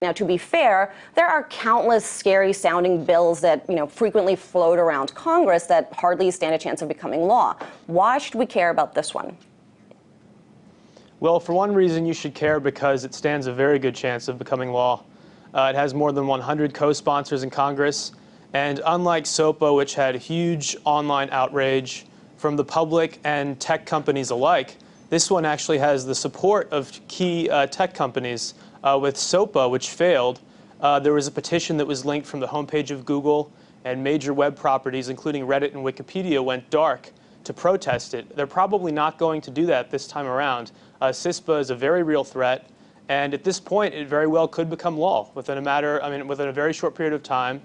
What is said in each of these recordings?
Now, to be fair, there are countless scary sounding bills that, you know, frequently float around Congress that hardly stand a chance of becoming law. Why should we care about this one? Well, for one reason, you should care because it stands a very good chance of becoming law. Uh, it has more than 100 co-sponsors in Congress, and unlike SOPA, which had huge online outrage from the public and tech companies alike, this one actually has the support of key uh, tech companies uh, with SOPA, which failed, uh, there was a petition that was linked from the homepage of Google and major web properties, including Reddit and Wikipedia, went dark to protest it. They're probably not going to do that this time around. Uh, CISPA is a very real threat, and at this point, it very well could become law within a matter, I mean, within a very short period of time.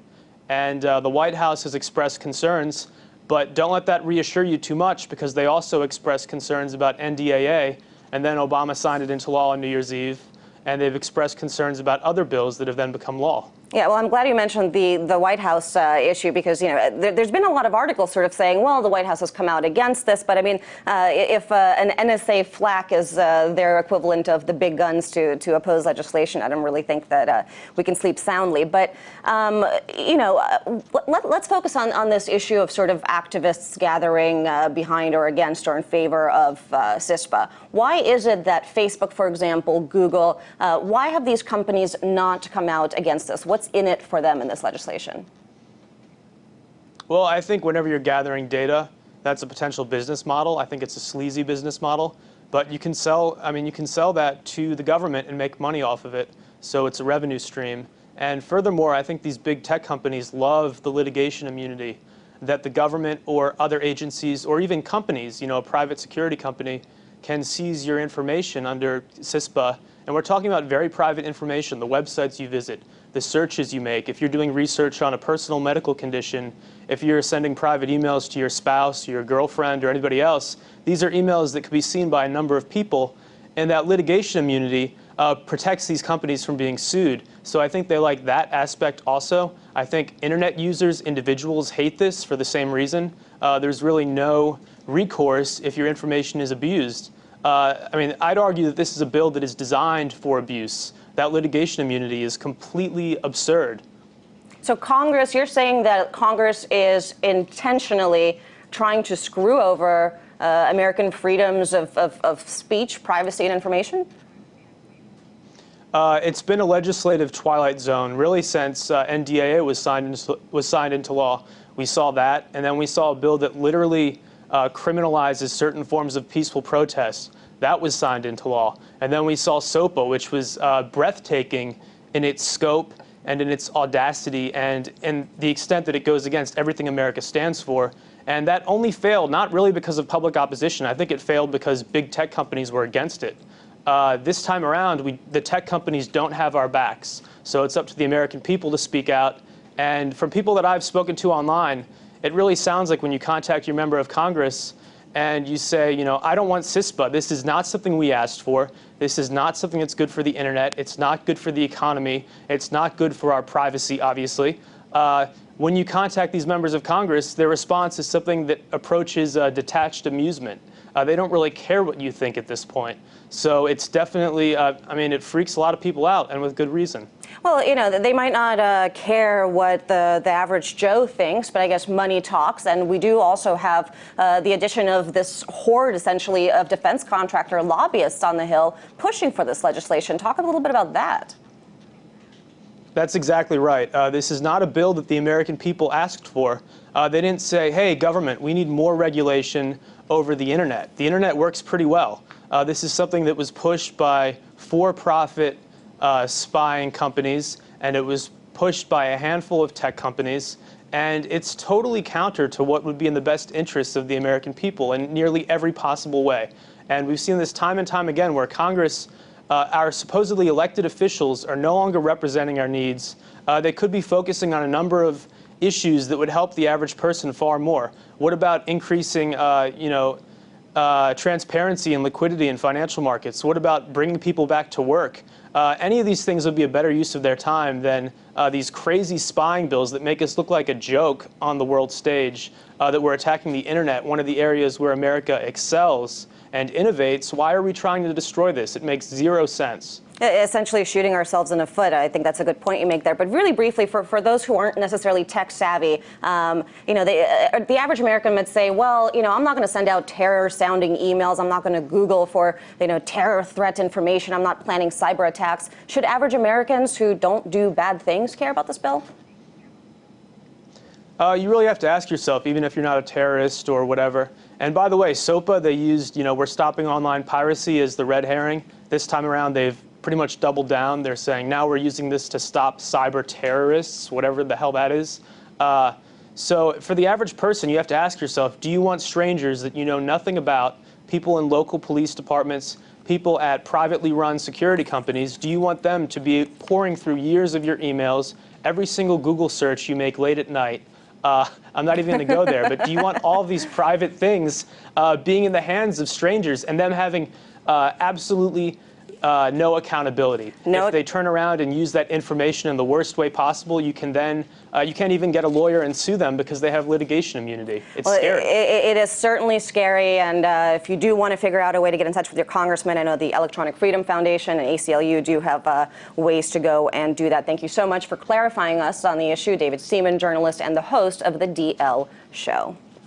And uh, the White House has expressed concerns, but don't let that reassure you too much because they also expressed concerns about NDAA, and then Obama signed it into law on New Year's Eve and they've expressed concerns about other bills that have then become law. Yeah, well, I'm glad you mentioned the, the White House uh, issue because, you know, there, has been a lot of articles sort of saying, well, the White House has come out against this. But I mean, uh, if uh, an NSA FLAC is uh, their equivalent of the big guns to, to oppose legislation, I don't really think that uh, we can sleep soundly. But, um, you know, uh, let, us focus on, on this issue of sort of activists gathering behind or against or in favor of CISPA. Why is it that Facebook, for example, Google, why have these companies not come out against this? What's what's in it for them in this legislation? Well, I think whenever you're gathering data, that's a potential business model. I think it's a sleazy business model, but you can sell, I mean, you can sell that to the government and make money off of it. So it's a revenue stream. And furthermore, I think these big tech companies love the litigation immunity that the government or other agencies or even companies, you know, a private security company, can seize your information under CISPA. And we're talking about very private information, the websites you visit, the searches you make, if you're doing research on a personal medical condition, if you're sending private emails to your spouse, your girlfriend, or anybody else, these are emails that could be seen by a number of people, and that litigation immunity uh, protects these companies from being sued. So I think they like that aspect also. I think internet users, individuals hate this for the same reason. Uh, there's really no recourse if your information is abused. Uh, I mean, I'd argue that this is a bill that is designed for abuse that litigation immunity is completely absurd. So Congress, you're saying that Congress is intentionally trying to screw over uh, American freedoms of, of, of, speech, privacy, and information? Uh, it's been a legislative twilight zone really since uh, NDAA was signed, into, was signed into law. We saw that, and then we saw a bill that literally uh, criminalizes certain forms of peaceful protest. That was signed into law. And then we saw SOPA, which was uh, breathtaking in its scope and in its audacity and in the extent that it goes against everything America stands for. And that only failed, not really because of public opposition. I think it failed because big tech companies were against it. Uh, this time around, we, the tech companies don't have our backs. So it's up to the American people to speak out. And from people that I've spoken to online, it really sounds like when you contact your member of Congress, and you say, you know, I don't want CISPA. This is not something we asked for. This is not something that's good for the internet. It's not good for the economy. It's not good for our privacy, obviously. Uh, when you contact these members of Congress, their response is something that approaches uh, detached amusement. Uh, they don't really care what you think at this point. So it's definitely, uh, I mean, it freaks a lot of people out, and with good reason. Well, you know, they might not uh, care what the, the average Joe thinks, but I guess money talks. And we do also have uh, the addition of this horde, essentially, of defense contractor lobbyists on the Hill pushing for this legislation. Talk a little bit about that. That's exactly right. Uh, this is not a bill that the American people asked for. Uh, they didn't say, hey, government, we need more regulation over the internet. The internet works pretty well. Uh, this is something that was pushed by for-profit uh, spying companies, and it was pushed by a handful of tech companies. And it's totally counter to what would be in the best interests of the American people in nearly every possible way. And we've seen this time and time again where Congress uh, our supposedly elected officials are no longer representing our needs. Uh, they could be focusing on a number of issues that would help the average person far more. What about increasing, uh, you know, uh, transparency and liquidity in financial markets? What about bringing people back to work? Uh, any of these things would be a better use of their time than uh, these crazy spying bills that make us look like a joke on the world stage, uh, that we're attacking the internet, one of the areas where America excels and innovates. Why are we trying to destroy this? It makes zero sense. Essentially shooting ourselves in the foot. I think that's a good point you make there. But really briefly, for, for those who aren't necessarily tech savvy, um, you know, they, uh, the average American would say, well, you know, I'm not going to send out terror sounding emails. I'm not going to Google for, you know, terror threat information. I'm not planning cyber attacks. Should average Americans who don't do bad things care about this bill? Uh, you really have to ask yourself, even if you're not a terrorist or whatever. And by the way, SOPA, they used, you know, we're stopping online piracy as the red herring. This time around, they've pretty much doubled down. They're saying now we're using this to stop cyber terrorists, whatever the hell that is. Uh, so for the average person, you have to ask yourself, do you want strangers that you know nothing about, people in local police departments, people at privately run security companies, do you want them to be pouring through years of your emails, every single Google search you make late at night, uh, I'm not even going to go there, but do you want all these private things uh, being in the hands of strangers and them having uh, absolutely uh, no accountability. No. If they turn around and use that information in the worst way possible, you can then uh, you can't even get a lawyer and sue them because they have litigation immunity. It's well, scary. It, it is certainly scary, and uh, if you do want to figure out a way to get in touch with your congressman, I know the Electronic Freedom Foundation and ACLU do have uh, ways to go and do that. Thank you so much for clarifying us on the issue, David Seaman, journalist and the host of the DL Show.